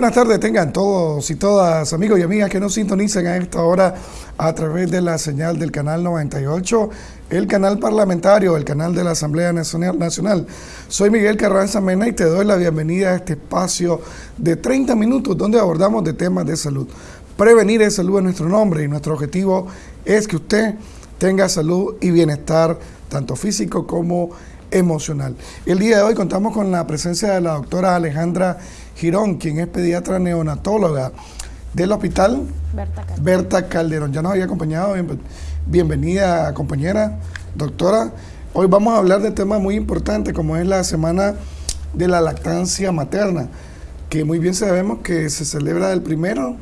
Buenas tardes tengan todos y todas, amigos y amigas que nos sintonicen a esta hora a través de la señal del canal 98, el canal parlamentario, el canal de la Asamblea Nacional. Soy Miguel Carranza Mena y te doy la bienvenida a este espacio de 30 minutos donde abordamos de temas de salud. Prevenir es salud en nuestro nombre y nuestro objetivo es que usted tenga salud y bienestar, tanto físico como. El día de hoy contamos con la presencia de la doctora Alejandra Girón, quien es pediatra neonatóloga del hospital Berta Calderón. Ya nos había acompañado. bienvenida, compañera, doctora. Hoy vamos a hablar de temas muy importantes, como es la semana de la lactancia materna, que muy bien sabemos que se celebra del primero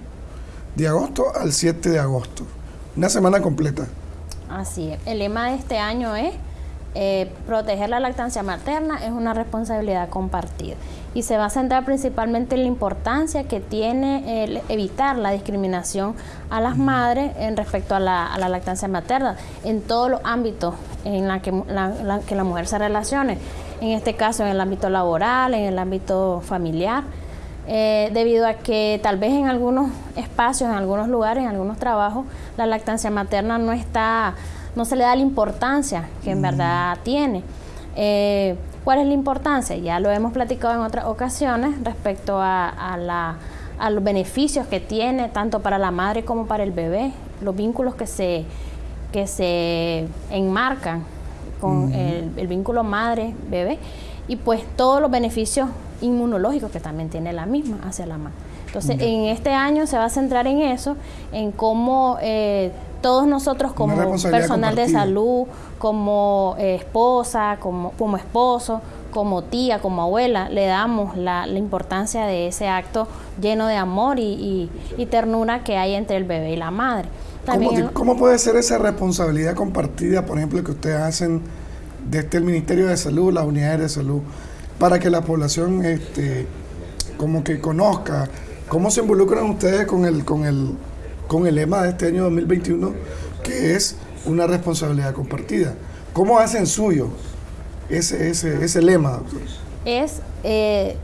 de agosto al 7 de agosto. Una semana completa. Así es. El lema de este año es eh, proteger la lactancia materna es una responsabilidad compartida y se va a centrar principalmente en la importancia que tiene el evitar la discriminación a las madres en respecto a la, lactancia materna en todos los ámbitos en la que la, que la mujer se relacione, en este caso en el ámbito laboral, en el ámbito familiar. Eh, debido a que tal vez en algunos espacios, en algunos lugares, en algunos trabajos, la lactancia materna no está no se le da la importancia que en verdad tiene. Eh, ¿Cuál es la importancia? Ya lo hemos platicado en otras ocasiones respecto a, los beneficios que tiene tanto para la madre como para el bebé, los vínculos que se, que se enmarcan con el, vínculo madre-bebé y pues todos los beneficios inmunológicos que también tiene la misma hacia la madre. Entonces, en este año se va a centrar en eso, en cómo eh, todos nosotros como personal de salud, como eh, esposa, como, como esposo, como tía, como abuela, le damos la, importancia de ese acto lleno de amor y, ternura que hay entre el bebé y la madre. ¿Cómo, puede ser esa responsabilidad compartida, por ejemplo, que ustedes hacen desde el Ministerio de Salud, las unidades de salud, para que la población este, como que conozca cómo se involucran ustedes con el, con el con el lema de este año 2021, que es una responsabilidad compartida. ¿Cómo hacen suyo ese, ese, ese lema, doctor? Es eh,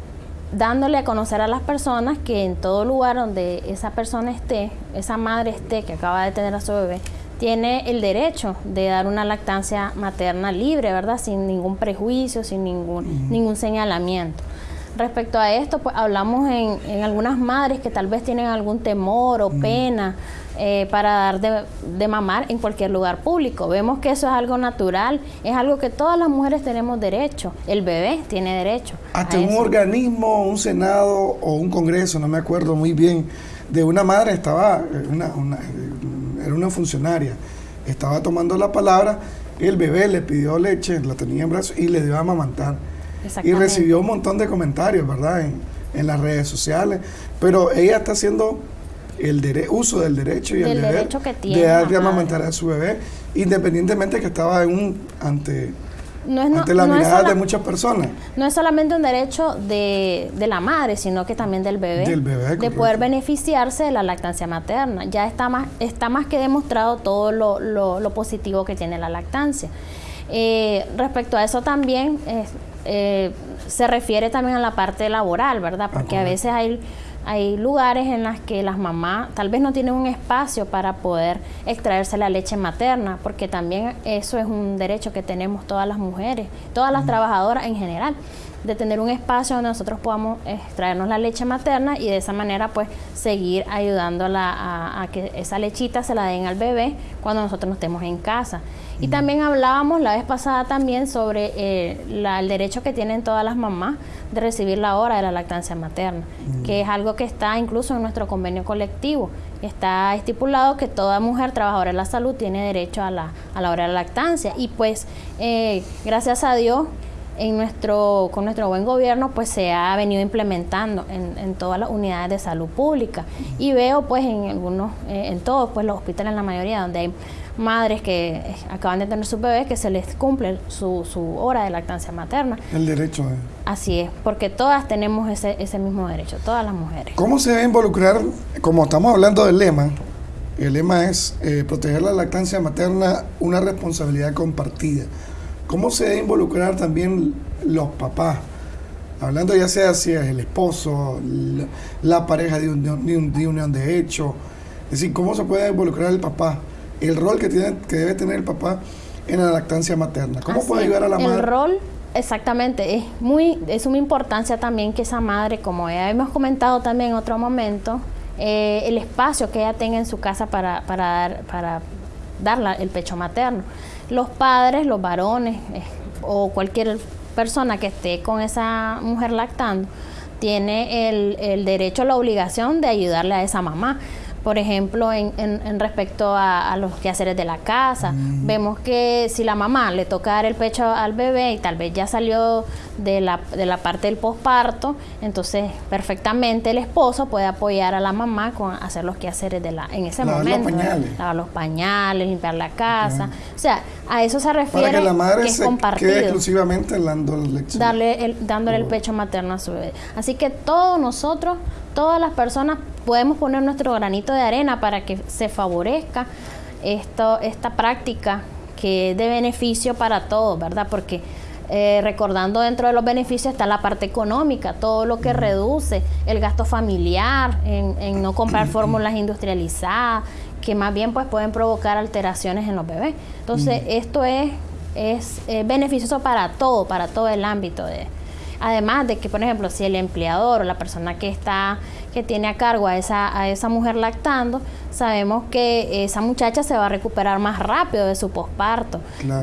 dándole a conocer a las personas que en todo lugar donde esa persona esté, esa madre esté, que acaba de tener a su bebé, tiene el derecho de dar una lactancia materna libre, ¿verdad? Sin ningún prejuicio, sin ningún, ningún señalamiento. Respecto a esto, pues hablamos en, algunas madres que tal vez tienen algún temor o mm. pena eh, para dar de, mamar en cualquier lugar público. Vemos que eso es algo natural, es algo que todas las mujeres tenemos derecho, el bebé tiene derecho. Hasta un organismo, un senado o un congreso, no me acuerdo muy bien, de una madre estaba, una, era una funcionaria, estaba tomando la palabra, el bebé le pidió leche, la tenía en brazos y le dio a amamantar y recibió un montón de comentarios, ¿verdad? En, en las redes sociales. Pero ella está haciendo el uso del derecho y el, deber de darle amamantar a su bebé, independientemente que estaba en un ante no es, ante la mirada de muchas personas. No es solamente un derecho de, de, la madre, sino que también del bebé, del bebé de poder beneficiarse de la lactancia materna. Ya está más, está más que demostrado todo lo, lo, lo positivo que tiene la lactancia. Eh, respecto a eso también, eh, se refiere también a la parte laboral, ¿verdad? Porque a veces hay, hay lugares en los que las mamás tal vez no tienen un espacio para poder extraerse la leche materna, porque también eso es un derecho que tenemos todas las mujeres, todas las trabajadoras en general de tener un espacio donde nosotros podamos extraernos la leche materna y de esa manera pues seguir ayudándola a, a, que esa lechita se la den al bebé cuando nosotros no estemos en casa. Y también hablábamos la vez pasada también sobre eh, el derecho que tienen todas las mamás de recibir la hora de la lactancia materna, que es algo que está incluso en nuestro convenio colectivo. Está estipulado que toda mujer trabajadora de la salud tiene derecho a la, a la hora de la lactancia. Y pues, eh, gracias a Dios, en nuestro, con nuestro buen gobierno pues se ha venido implementando en, en todas las unidades de salud pública y veo pues en algunos, eh, en todos pues los hospitales en la mayoría donde hay madres que acaban de tener su bebé que se les cumple su, su hora de lactancia materna. El derecho. Eh. Así es, porque todas tenemos ese, ese mismo derecho, todas las mujeres. ¿Cómo se debe involucrar, como estamos hablando del lema, el lema es eh, proteger la lactancia materna, una responsabilidad compartida. ¿Cómo se debe involucrar también los papás hablando ya sea si es el esposo, la, pareja de, un, de, unión de hecho, es decir, cómo se puede involucrar el papá, el rol que, tiene, que debe tener el papá en la lactancia materna. ¿Cómo puede ayudar a la madre? El rol, exactamente, es muy, es una importancia también que esa madre, como ya hemos comentado también en otro momento, eh, el espacio que ella tenga en su casa para, para dar, para dar el pecho materno. Los padres, los varones eh, o cualquier persona que esté con esa mujer lactando, tiene el, el derecho, la obligación de ayudarle a esa mamá por ejemplo, en, en, respecto a, los quehaceres de la casa. Mm. Vemos que si la mamá le toca dar el pecho al bebé y tal vez ya salió de la, de la parte del posparto, entonces perfectamente el esposo puede apoyar a la mamá con hacer los quehaceres de la, en ese momento. Los pañales. Lavar los pañales, limpiar la casa. O sea, a eso se refiere Para que la madre se quede exclusivamente dando. Darle el, dándole el pecho materno a su bebé. Así que todos nosotros, todas las personas podemos poner nuestro granito de arena para que se favorezca esto, esta práctica que es de beneficio para todos, ¿verdad? Porque eh, recordando dentro de los beneficios está la parte económica, todo lo que reduce el gasto familiar en, no comprar fórmulas industrializadas, que más bien pues pueden provocar alteraciones en los bebés. Entonces, esto es, es beneficioso para todo, para todo el ámbito de, Además de que, por ejemplo, si el empleador o la persona que está que tiene a cargo a esa, a esa mujer lactando, sabemos que esa muchacha se va a recuperar más rápido de su posparto.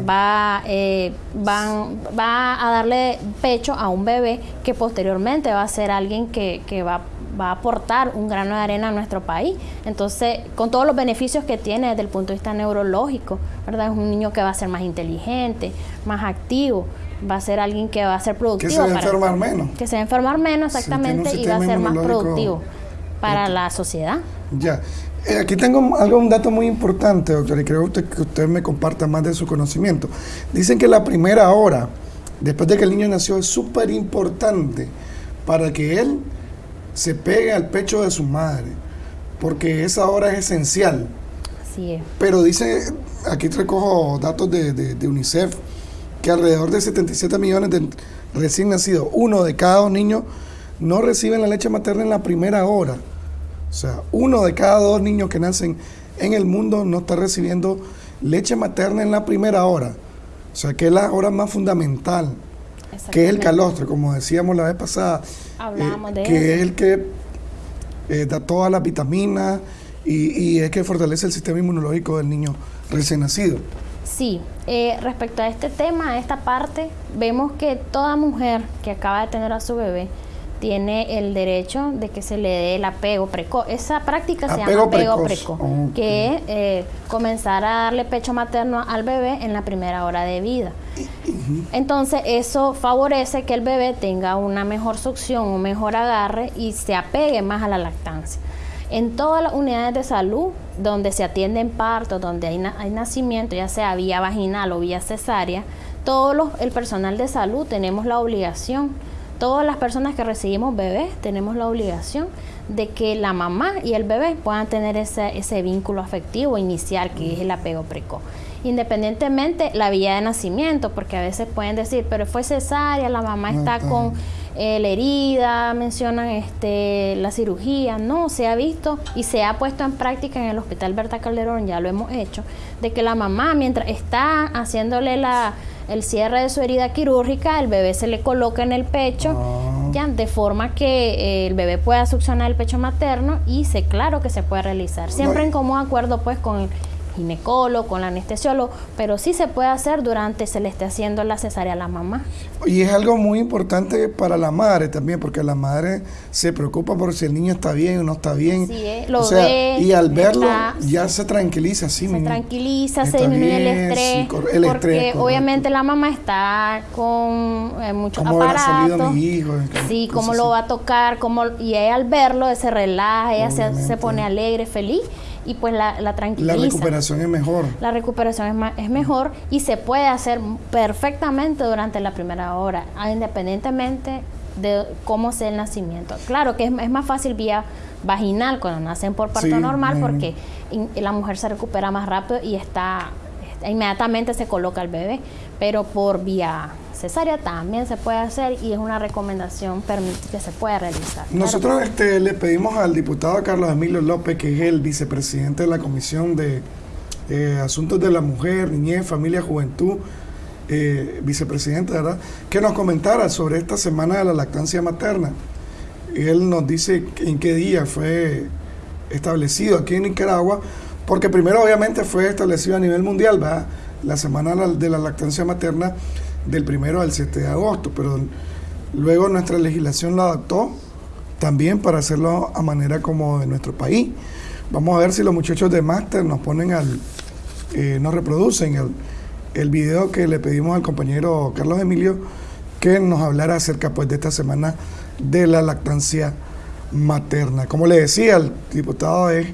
Va, eh, van, va a darle pecho a un bebé que posteriormente va a ser alguien que, que va va a aportar un grano de arena a nuestro país. Entonces, con todos los beneficios que tiene desde el punto de vista neurológico, ¿verdad? Es un niño que va a ser más inteligente, más activo, va a ser alguien que va a ser productivo. Que se va a enfermar menos. Que se va a enfermar menos, exactamente, y va a ser más productivo para la sociedad. Ya. Eh, aquí tengo algo, un dato muy importante, doctor, y creo que usted me comparta más de su conocimiento. Dicen que la primera hora, después de que el niño nació, es súper importante para que él se pegue al pecho de su madre, porque esa hora es esencial. Así es. Pero dice, aquí recojo datos de, de UNICEF, que alrededor de 77 millones de recién nacidos, uno de cada dos niños, no reciben la leche materna en la primera hora. O sea, uno de cada dos niños que nacen en el mundo no está recibiendo leche materna en la primera hora. O sea, que es la hora más fundamental, que es el calostro, como decíamos la vez pasada, eh, que es el que eh, da todas las vitaminas y, y es que fortalece el sistema inmunológico del niño recién nacido. Sí, eh, respecto a este tema, a esta parte, vemos que toda mujer que acaba de tener a su bebé tiene el derecho de que se le dé el apego precoz. Esa práctica se llama apego precoz, que es eh, comenzar a darle pecho materno al bebé en la primera hora de vida. Entonces, eso favorece que el bebé tenga una mejor succión, un mejor agarre y se apegue más a la lactancia. En todas las unidades de salud donde se atienden partos, donde hay, hay nacimiento, ya sea vía vaginal o vía cesárea, todo el personal de salud tenemos la obligación, todas las personas que recibimos bebés tenemos la obligación de que la mamá y el bebé puedan tener ese, ese vínculo afectivo inicial que es el apego precoz. Independientemente la vía de nacimiento, porque a veces pueden decir, pero fue cesárea, la mamá está con eh, la herida, mencionan este, la cirugía, no, se ha visto y se ha puesto en práctica en el Hospital Berta Calderón, ya lo hemos hecho, de que la mamá mientras está haciéndole la, el cierre de su herida quirúrgica, el bebé se le coloca en el pecho, ah. ya, de forma que eh, el bebé pueda succionar el pecho materno y se claro que se puede realizar, siempre en común acuerdo pues con el ginecólogo, con la anestesiólogo, pero sí se puede hacer durante se le esté haciendo la cesárea a la mamá. Y es algo muy importante para la madre también, porque la madre se preocupa por si el niño está bien o no está bien. Sí, lo ve, y al verlo ya se tranquiliza, sí. Se tranquiliza, se disminuye el estrés. porque obviamente la mamá está con eh, muchos aparatos. Mi hijo, sí, cómo lo va a tocar, cómo, y ella al verlo se relaja, ella se, se pone alegre, feliz y pues la, la tranquiliza. La recuperación es mejor. La recuperación es, es mejor y se puede hacer perfectamente durante la primera hora, independientemente de cómo sea el nacimiento. Claro que es, es más fácil vía vaginal cuando nacen por parto normal porque la mujer se recupera más rápido y está inmediatamente se coloca el bebé, pero por vía cesárea también se puede hacer y es una recomendación que se puede realizar. Nosotros este, le pedimos al diputado Carlos Emilio López, que es el vicepresidente de la Comisión de eh, Asuntos de la Mujer, Niñez, Familia, Juventud, eh, vicepresidente, ¿verdad?, que nos comentara sobre esta semana de la lactancia materna. Él nos dice en qué día fue establecido aquí en Nicaragua, porque primero obviamente fue establecido a nivel mundial, ¿verdad? La semana de la lactancia materna del primero al 7 de agosto, pero luego nuestra legislación lo adaptó también para hacerlo a manera como de nuestro país. Vamos a ver si los muchachos de máster nos ponen al, eh, nos reproducen el, el video que le pedimos al compañero Carlos Emilio que nos hablara acerca pues de esta semana de la lactancia materna. Como le decía, el diputado es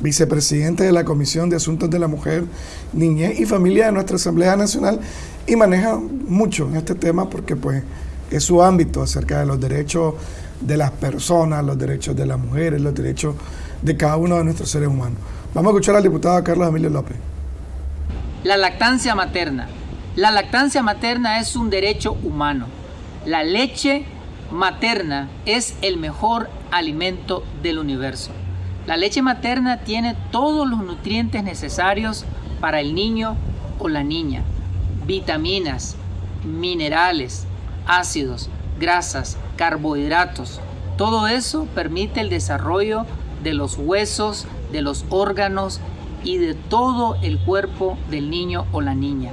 vicepresidente de la Comisión de Asuntos de la Mujer, Niñez y Familia de nuestra Asamblea Nacional y maneja mucho en este tema porque pues es su ámbito acerca de los derechos de las personas, los derechos de las mujeres, los derechos de cada uno de nuestros seres humanos. Vamos a escuchar al diputado Carlos Emilio López. La lactancia materna. La lactancia materna es un derecho humano. La leche materna es el mejor alimento del universo. La leche materna tiene todos los nutrientes necesarios para el niño o la niña. Vitaminas, minerales, ácidos, grasas, carbohidratos. Todo eso permite el desarrollo de los huesos, de los órganos y de todo el cuerpo del niño o la niña.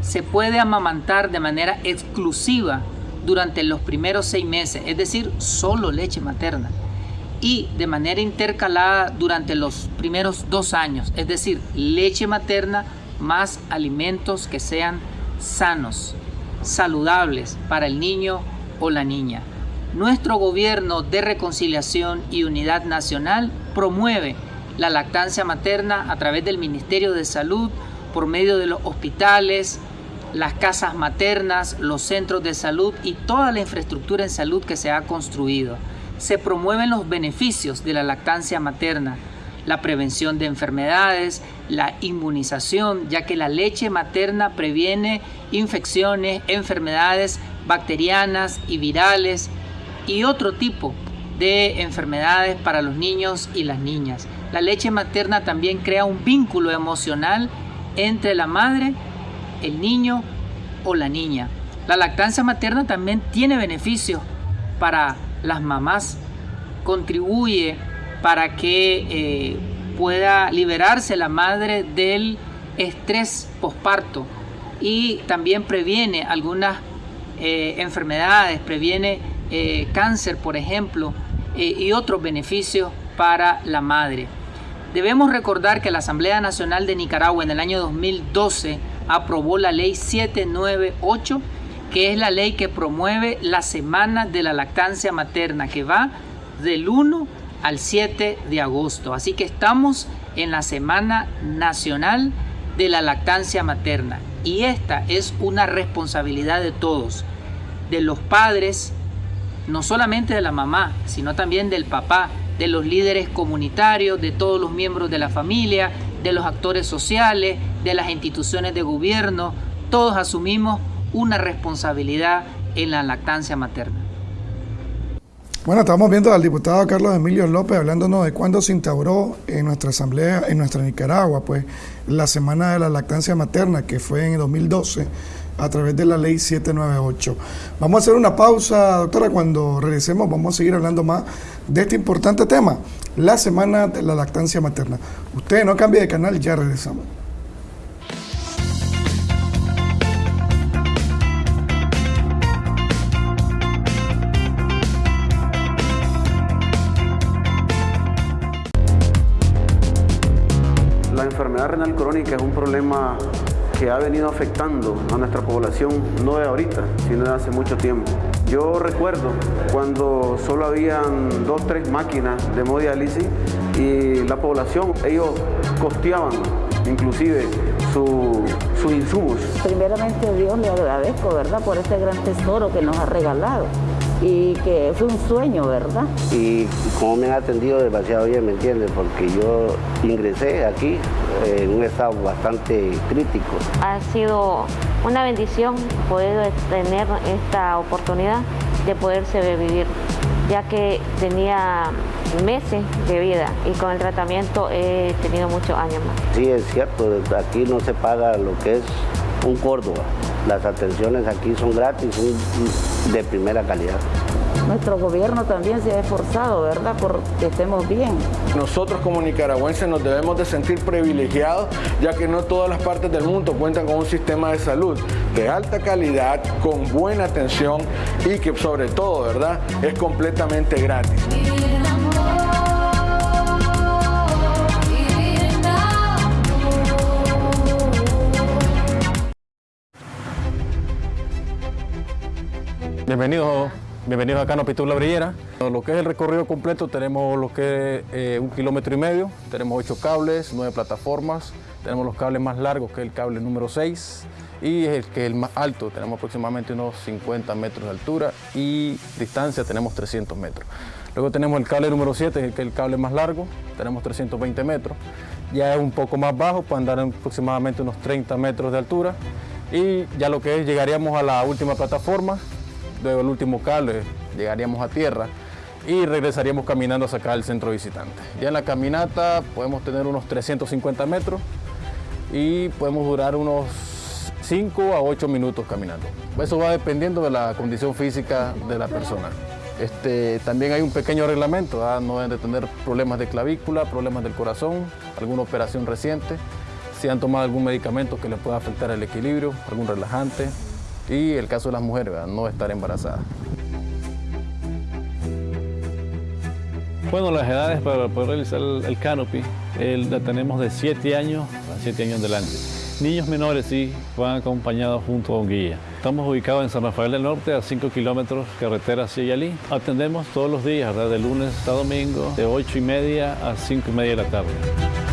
Se puede amamantar de manera exclusiva durante los primeros seis meses, es decir, solo leche materna, y de manera intercalada durante los primeros dos años, es decir, leche materna más alimentos que sean sanos, saludables para el niño o la niña. Nuestro gobierno de reconciliación y unidad nacional promueve la lactancia materna a través del Ministerio de Salud, por medio de los hospitales, las casas maternas, los centros de salud y toda la infraestructura en salud que se ha construido. Se promueven los beneficios de la lactancia materna, la prevención de enfermedades, la inmunización, ya que la leche materna previene infecciones, enfermedades bacterianas y virales y otro tipo de enfermedades para los niños y las niñas. La leche materna también crea un vínculo emocional entre la madre, el niño o la niña. La lactancia materna también tiene beneficios para las mamás. Contribuye para que eh, pueda liberarse la madre del estrés posparto y también previene algunas eh, enfermedades, previene eh, cáncer, por ejemplo, y otros beneficios para la madre. Debemos recordar que la Asamblea Nacional de Nicaragua en el año 2012 aprobó la ley 798, que es la ley que promueve la Semana de la Lactancia Materna, que va del 1 al 7 de agosto. Así que estamos en la Semana Nacional de la Lactancia Materna. Y esta es una responsabilidad de todos, de los padres, no solamente de la mamá, sino también del papá, de los líderes comunitarios, de todos los miembros de la familia, de los actores sociales, de las instituciones de gobierno. Todos asumimos una responsabilidad en la lactancia materna. Bueno, estamos viendo al diputado Carlos Emilio López hablándonos de cuándo se instauró en nuestra asamblea, en nuestra Nicaragua, pues la semana de la lactancia materna, que fue en 2012 a través de la ley 798. Vamos a hacer una pausa, doctora. Cuando regresemos vamos a seguir hablando más de este importante tema, la semana de la lactancia materna. Usted no cambie de canal, ya regresamos. Enfermedad renal crónica es un problema que ha venido afectando a nuestra población no de ahorita, sino de hace mucho tiempo. Yo recuerdo cuando solo habían dos, tres máquinas de hemodiálisis y la población, ellos costeaban inclusive sus insumos. Primeramente Dios le agradezco, ¿verdad?, por este gran tesoro que nos ha regalado y que fue un sueño, ¿verdad? Y como me han atendido demasiado bien, ¿me entiendes? Porque yo ingresé aquí en un estado bastante crítico. Ha sido una bendición poder tener esta oportunidad de poderse vivir, ya que tenía meses de vida y con el tratamiento he tenido muchos años más. Sí, es cierto, aquí no se paga lo que es un Córdoba. Las atenciones aquí son gratis, son de primera calidad. Nuestro gobierno también se ha esforzado, ¿verdad?, por que estemos bien. Nosotros como nicaragüenses nos debemos de sentir privilegiados, ya que no todas las partes del mundo cuentan con un sistema de salud de alta calidad, con buena atención y que sobre todo, ¿verdad?, es completamente gratis. Bienvenidos, bienvenidos a Canopy La Brillera. Lo que es el recorrido completo tenemos lo que es eh, un kilómetro y medio, tenemos ocho cables, nueve plataformas, tenemos los cables más largos que es el cable número 6 y el que es el más alto, tenemos aproximadamente unos 50 metros de altura y distancia tenemos 300 metros. Luego tenemos el cable número 7, que es el cable más largo, tenemos 320 metros. Ya es un poco más bajo, puede andar aproximadamente unos 30 metros de altura. Y ya lo que es, llegaríamos a la última plataforma, luego el último cable, llegaríamos a tierra y regresaríamos caminando a sacar el centro visitante. Ya en la caminata podemos tener unos 350 metros y podemos durar unos 5 a 8 minutos caminando. Eso va dependiendo de la condición física de la persona. Este, también hay un pequeño reglamento, no deben de tener problemas de clavícula, problemas del corazón, alguna operación reciente, si han tomado algún medicamento que les pueda afectar el equilibrio, algún relajante, y el caso de las mujeres, no estar embarazadas. Bueno, las edades para poder realizar el, canopy la tenemos de 7 años a 7 años adelante. Niños menores sí van acompañados junto a un guía. Estamos ubicados en San Rafael del Norte, a 5 kilómetros carretera hacia Yalí. Atendemos todos los días, de lunes a domingo, de 8 y media a 5 y media de la tarde.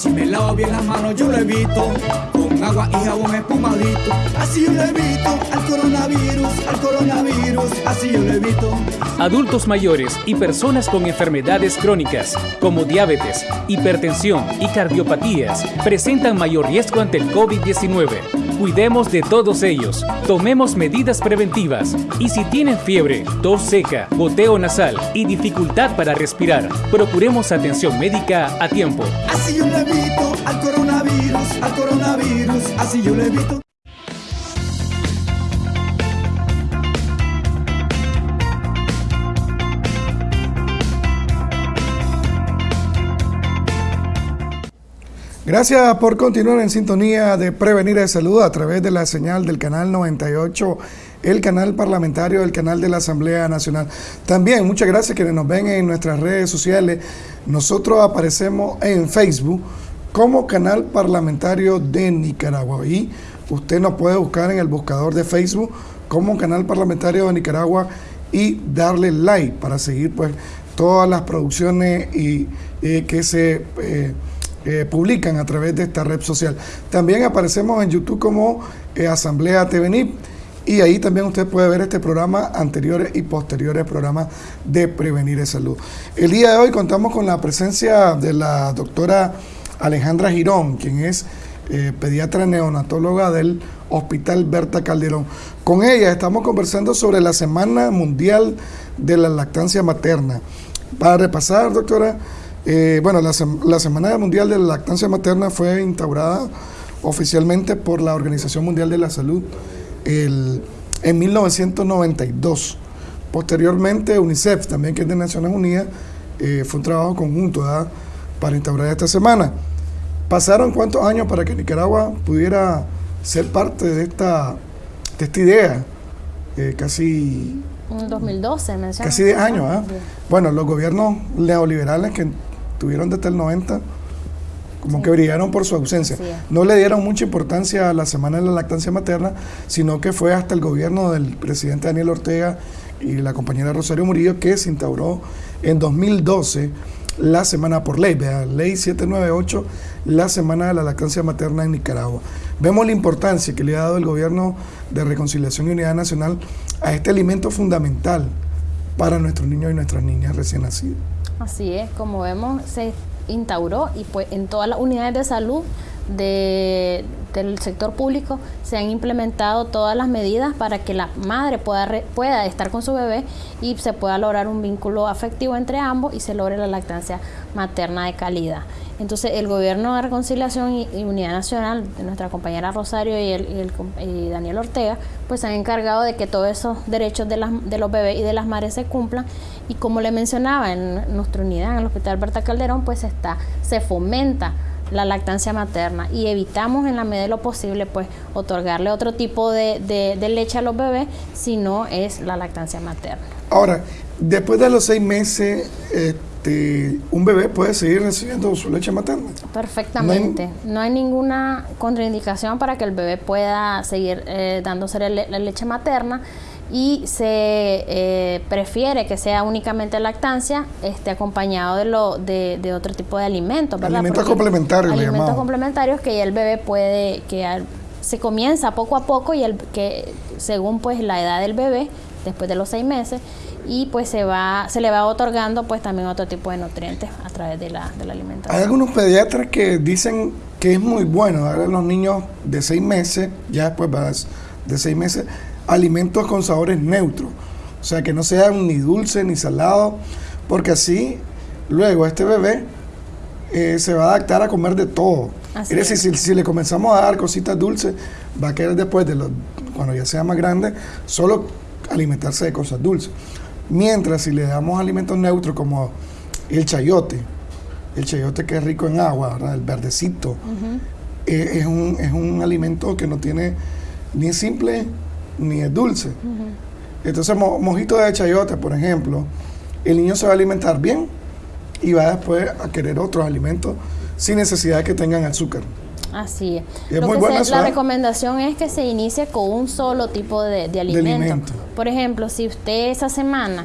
Si me lavo bien las manos yo lo evito, con agua y jabón espumadito. Así yo lo evito al coronavirus, al coronavirus, así yo lo evito. Adultos mayores y personas con enfermedades crónicas como diabetes, hipertensión y cardiopatías presentan mayor riesgo ante el COVID-19. Cuidemos de todos ellos, tomemos medidas preventivas y si tienen fiebre, tos seca, goteo nasal y dificultad para respirar, procuremos atención médica a tiempo. Así yo le evito al coronavirus, al coronavirus, así yo le evito. Gracias por continuar en sintonía de Prevenir de Salud a través de la señal del canal 98, el canal parlamentario del canal de la Asamblea Nacional. También muchas gracias quienes nos ven en nuestras redes sociales. Nosotros aparecemos en Facebook como canal parlamentario de Nicaragua y usted nos puede buscar en el buscador de Facebook como canal parlamentario de Nicaragua y darle like para seguir pues todas las producciones y eh, que se eh, publican a través de esta red social. También aparecemos en YouTube como eh, Asamblea TVNIP y ahí también usted puede ver este programa, anteriores y posteriores programas de Prevenir de Salud. El día de hoy contamos con la presencia de la doctora Alejandra Girón, quien es eh, pediatra neonatóloga del Hospital Berta Calderón. Con ella estamos conversando sobre la Semana Mundial de la Lactancia Materna. Para repasar, doctora, eh, bueno, la, Semana Mundial de la Lactancia Materna fue instaurada oficialmente por la Organización Mundial de la Salud en 1992. Posteriormente, UNICEF, también que es de Naciones Unidas, eh, fue un trabajo conjunto para instaurar esta semana. ¿Pasaron cuántos años para que Nicaragua pudiera ser parte de esta, de esta idea? Eh, casi... 2012, Casi 10 años, ¿ah? Bueno, los gobiernos neoliberales que tuvieron desde el 90, como que brillaron por su ausencia. No le dieron mucha importancia a la Semana de la Lactancia Materna, sino que fue hasta el gobierno del presidente Daniel Ortega y la compañera Rosario Murillo que se instauró en 2012 la semana por ley, vea, ley 798, la semana de la lactancia materna en Nicaragua. Vemos la importancia que le ha dado el gobierno de Reconciliación y Unidad Nacional a este alimento fundamental para nuestros niños y nuestras niñas recién nacidos. Así es, como vemos, se instauró y pues en todas las unidades de salud de, del sector público se han implementado todas las medidas para que la madre pueda, pueda estar con su bebé y se pueda lograr un vínculo afectivo entre ambos y se logre la lactancia materna de calidad. Entonces el gobierno de reconciliación y, unidad nacional, nuestra compañera Rosario y, el, Daniel Ortega, pues se han encargado de que todos esos derechos de, las, de los bebés y de las madres se cumplan y como le mencionaba en nuestra unidad en el Hospital Berta Calderón, pues está, se fomenta la lactancia materna y evitamos en la medida de lo posible pues otorgarle otro tipo de, leche a los bebés si no es la lactancia materna. Ahora, después de los seis meses, este, un bebé puede seguir recibiendo su leche materna. Perfectamente. No hay, ninguna contraindicación para que el bebé pueda seguir eh, dándose la leche materna y se eh, prefiere que sea únicamente lactancia este, acompañado de, lo, de, otro tipo de alimentos. Alimentos complementarios. Alimentos complementarios que ya el bebé puede, que se comienza poco a poco y el que según pues la edad del bebé, después de los seis meses, y pues se va se le va otorgando pues también otro tipo de nutrientes a través de la, de la alimentación. Hay algunos pediatras que dicen que es muy bueno darle a los niños de seis meses, ya después de seis meses, alimentos con sabores neutros. O sea, que no sean ni dulce ni salado, porque así luego este bebé eh, se va a adaptar a comer de todo. es decir, si, le comenzamos a dar cositas dulces, va a querer después, de los, cuando ya sea más grande, solo alimentarse de cosas dulces. Mientras si le damos alimentos neutros como el chayote, el chayote que es rico en agua, el verdecito, eh, es, un, es un alimento que no tiene ni simple ni es dulce. Entonces, mojito de chayote, por ejemplo, el niño se va a alimentar bien y va después a querer otros alimentos sin necesidad de que tengan azúcar. Así es. muy la recomendación es que se inicie con un solo tipo de, alimento. Por ejemplo, si usted esa semana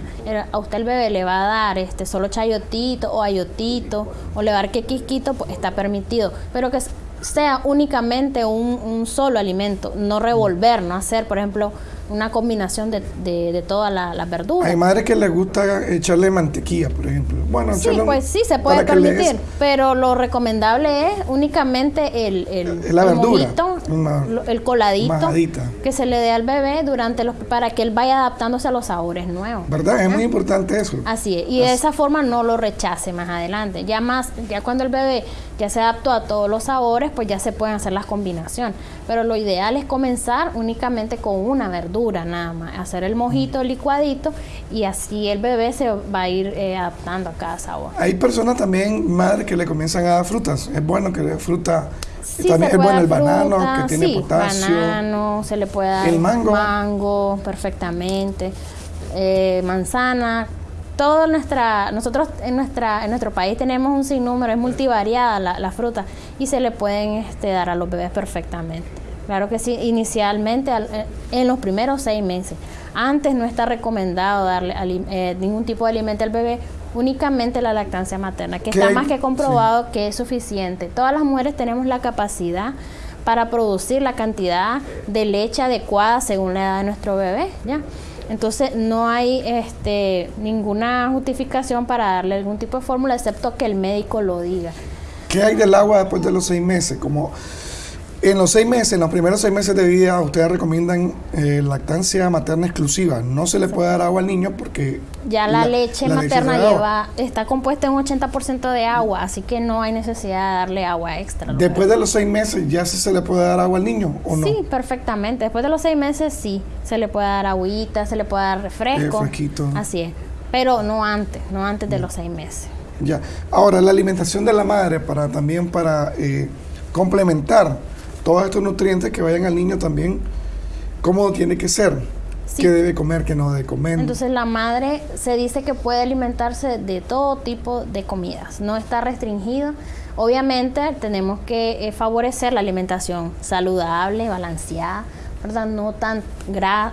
a usted el bebé le va a dar este solo chayotito o ayotito o le va a dar quequisquito, pues está permitido. Pero que sea únicamente un, solo alimento, no revolver, no hacer, por ejemplo, una combinación de, de, todas las verduras. Hay madres que les gusta echarle mantequilla, por ejemplo. Bueno, sí, pues sí, se puede permitir, pero lo recomendable es únicamente el, el, la verdura, el coladito que se le dé al bebé durante los para que él vaya adaptándose a los sabores nuevos. ¿Verdad? Es muy importante eso. Así es, y de esa forma no lo rechace más adelante. Ya más, ya cuando el bebé ya se adaptó a todos los sabores, pues ya se pueden hacer las combinaciones. Pero lo ideal es comenzar únicamente con una verdura nada más, hacer el mojito, el licuadito y así el bebé se va a ir eh, adaptando a cada sabor. Hay personas también, madres, que le comienzan a dar frutas. Es bueno que le fruta. también es bueno el banano que tiene potasio. Banano, se le puede dar el mango, mango perfectamente, eh, manzana, todo nuestra, nosotros en nuestra, en nuestro país tenemos un sinnúmero, es multivariada la, la fruta y se le pueden este, dar a los bebés perfectamente. Claro que sí, inicialmente eh, en los primeros seis meses. Antes no está recomendado darle eh, ningún tipo de alimento al bebé, únicamente la lactancia materna, que está más que comprobado que es suficiente. Todas las mujeres tenemos la capacidad para producir la cantidad de leche adecuada según la edad de nuestro bebé, ¿ya? Entonces no hay este, ninguna justificación para darle algún tipo de fórmula excepto que el médico lo diga. ¿Qué hay del agua después de los seis meses? Como en los seis meses, en los primeros seis meses de vida, ustedes recomiendan eh, lactancia materna exclusiva. No se le puede dar agua al niño porque... Ya la, leche materna lleva, está compuesta en un 80% de agua, así que no hay necesidad de darle agua extra. Después de los seis meses, ¿ya se le puede dar agua al niño o no? Sí, perfectamente. Después de los seis meses, sí. Se le puede dar agüita, se le puede dar refresco. Refresquito. Así es. Pero no antes, no antes de los seis meses. Ya. Ahora, la alimentación de la madre para también para eh, complementar todos estos nutrientes que vayan al niño también, cómo tiene que ser. qué debe comer, qué no debe comer. Entonces la madre se dice que puede alimentarse de todo tipo de comidas, no está restringido. Obviamente tenemos que eh, favorecer la alimentación saludable, balanceada, ¿verdad? No, tan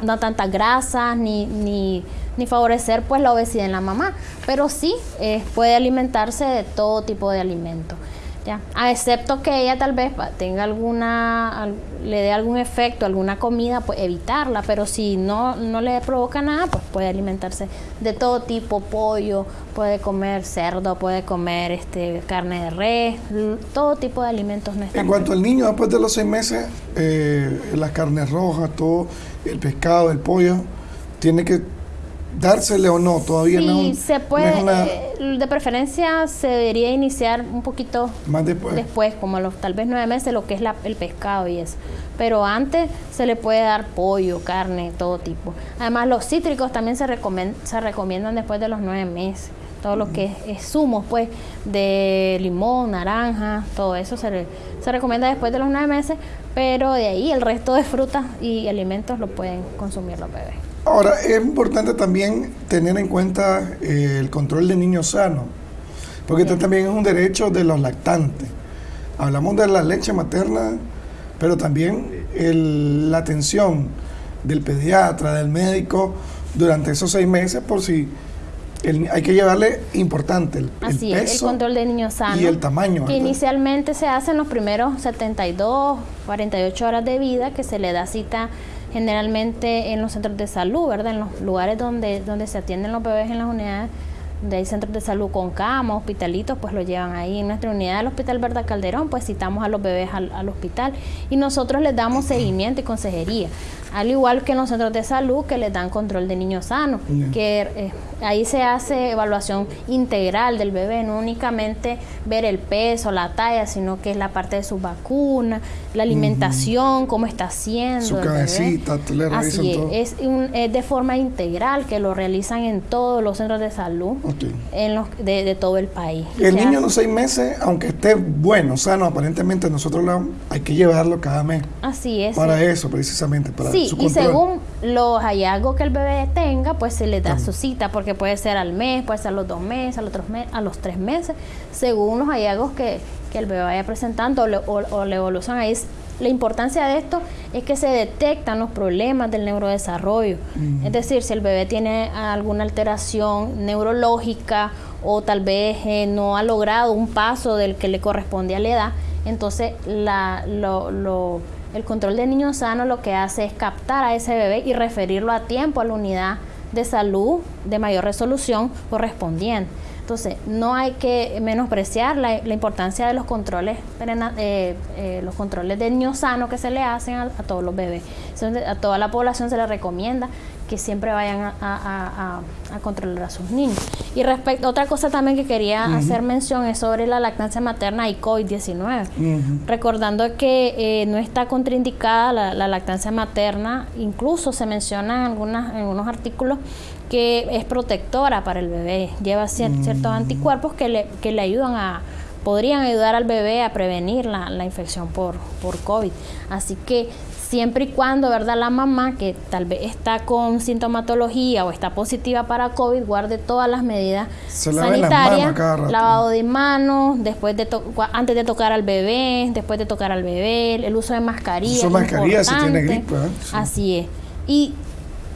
no tantas grasas ni, ni, ni, favorecer pues la obesidad en la mamá, pero sí eh, puede alimentarse de todo tipo de alimentos. Ya, a excepto que ella tal vez tenga alguna, le dé algún efecto, alguna comida, pues evitarla, pero si no, no le provoca nada, pues puede alimentarse de todo tipo, pollo, puede comer cerdo, puede comer este carne de res, todo tipo de alimentos. No en cuanto al niño, después de los seis meses, eh, las carnes rojas, todo, el pescado, el pollo, tiene que dársele o no, todavía no. Sí, se puede, eh, de preferencia se debería iniciar un poquito más después, después como los tal vez nueve meses, lo que es la, el pescado y eso. Pero antes se le puede dar pollo, carne, todo tipo. Además, los cítricos también se, se recomiendan después de los nueve meses. Todo lo que es, zumos, pues, de limón, naranja, todo eso se, se recomienda después de los nueve meses, pero de ahí el resto de frutas y alimentos lo pueden consumir los bebés. Ahora, es importante también tener en cuenta eh, el control de niños sanos, porque esto también es un derecho de los lactantes. Hablamos de la leche materna, pero también la atención del pediatra, del médico, durante esos seis meses, por si hay que llevarle importante el, Así el peso el control de niños sanos. Y el tamaño. Que inicialmente se hace en los primeros 72, 48 horas de vida, que se le da cita generalmente en los centros de salud, ¿verdad? En los lugares donde, donde se atienden los bebés en las unidades de hay centros de salud con cama, hospitalitos, pues lo llevan ahí. En nuestra unidad del Hospital Verdad Calderón, pues citamos a los bebés al, al, hospital y nosotros les damos seguimiento y consejería. Al igual que en los centros de salud que les dan control de niños sanos, que eh, ahí se hace evaluación integral del bebé, no únicamente ver el peso, la talla, sino que es la parte de su vacuna, la alimentación, cómo está haciendo. Su cabecita, le Así es, es, de forma integral que lo realizan en todos los centros de salud en los, de, todo el país. El niño de los seis meses, aunque esté bueno, sano, aparentemente nosotros lo, hay que llevarlo cada mes. Así es. Para eso, precisamente, para y según los hallazgos que el bebé tenga, pues se le da su cita, porque puede ser al mes, puede ser a los dos meses, a los, tres, a los tres meses, según los hallazgos que, el bebé vaya presentando o, la evolución ahí. La importancia de esto es que se detectan los problemas del neurodesarrollo. Es decir, si el bebé tiene alguna alteración neurológica o tal vez eh, no ha logrado un paso del que le corresponde a la edad, entonces la, lo, lo el control de niños sano lo que hace es captar a ese bebé y referirlo a tiempo a la unidad de salud de mayor resolución correspondiente. Entonces, no hay que menospreciar la, importancia de los controles, eh, eh, los controles de niños sano que se le hacen a, todos los bebés. a toda la población se le recomienda que siempre vayan a, controlar a sus niños. Y respecto, otra cosa también que quería hacer mención es sobre la lactancia materna y COVID-19. Recordando que eh, no está contraindicada la, lactancia materna, incluso se menciona en, algunas, en algunos artículos que es protectora para el bebé, lleva ciertos anticuerpos que le, que le ayudan a podrían ayudar al bebé a prevenir la, la infección por, por COVID. Así que siempre y cuando, ¿verdad? La mamá que tal vez está con sintomatología o está positiva para COVID, guarde todas las medidas sanitarias, lavado de manos, después de antes de tocar al bebé, después de tocar al bebé, el uso de mascarilla. Uso mascarilla si tiene gripe. ¿eh? Así es. Y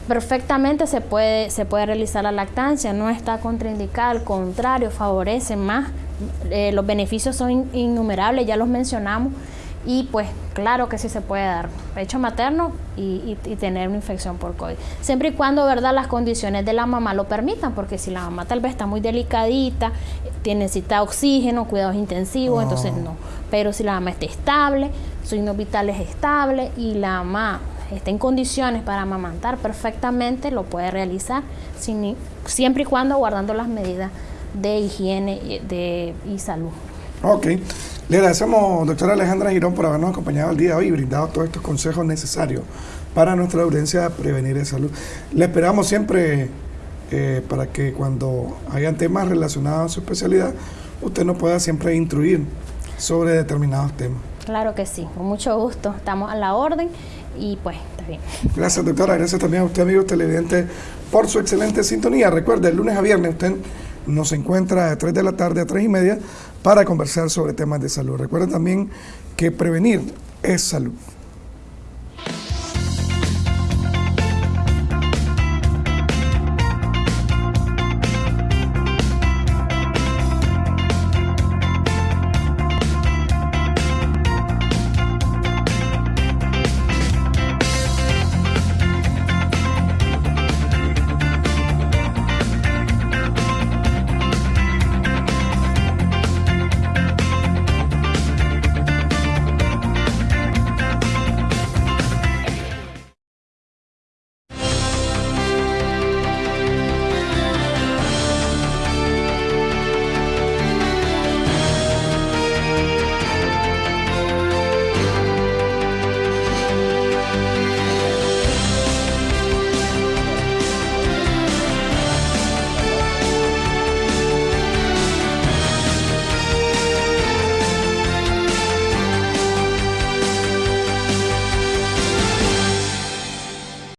perfectamente se puede, se puede realizar la lactancia, no está contraindicada, al contrario, favorece más. Eh, los beneficios son innumerables, ya los mencionamos y pues claro que sí se puede dar pecho materno y, tener una infección por COVID. Siempre y cuando, ¿verdad?, las condiciones de la mamá lo permitan, porque si la mamá tal vez está muy delicadita, tiene, necesita oxígeno, cuidados intensivos, entonces no. Pero si la mamá está estable, su signos vitales estable y la mamá está en condiciones para amamantar perfectamente, lo puede realizar sin, siempre y cuando guardando las medidas de higiene y, de, y salud. Ok. Le agradecemos, doctora Alejandra Girón, por habernos acompañado el día de hoy y brindado todos estos consejos necesarios para nuestra audiencia a prevenir de salud. Le esperamos siempre eh, para que cuando hayan temas relacionados a su especialidad, usted nos pueda siempre instruir sobre determinados temas. Claro que sí, con mucho gusto. Estamos a la orden y pues bien. Gracias, doctora. Gracias también a usted, amigo televidente, por su excelente sintonía. Recuerde, el lunes a viernes usted nos encuentra de 3 de la tarde a 3 y media para conversar sobre temas de salud. Recuerde también que prevenir es salud.